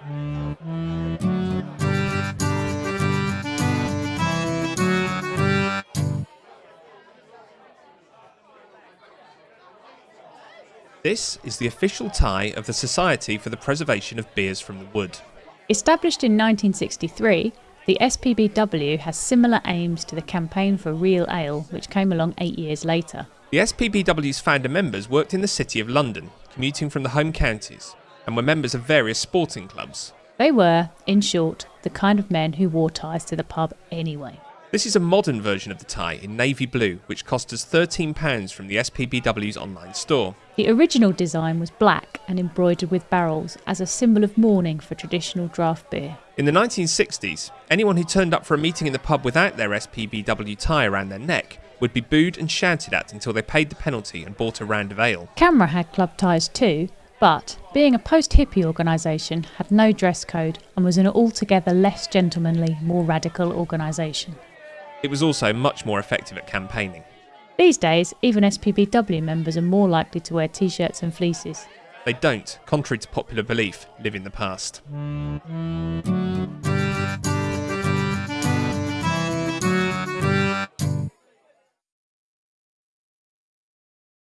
This is the official tie of the Society for the Preservation of Beers from the Wood. Established in 1963, the SPBW has similar aims to the Campaign for Real Ale, which came along eight years later. The SPBW's founder members worked in the City of London, commuting from the home counties, and were members of various sporting clubs. They were, in short, the kind of men who wore ties to the pub anyway. This is a modern version of the tie in navy blue, which cost us £13 from the SPBW's online store. The original design was black and embroidered with barrels as a symbol of mourning for traditional draft beer. In the 1960s, anyone who turned up for a meeting in the pub without their SPBW tie around their neck would be booed and shouted at until they paid the penalty and bought a round of ale. CAMRA had club ties too, but being a post hippie organisation, had no dress code and was an altogether less gentlemanly, more radical organisation. It was also much more effective at campaigning. These days, even SPBW members are more likely to wear t shirts and fleeces. They don't, contrary to popular belief, live in the past.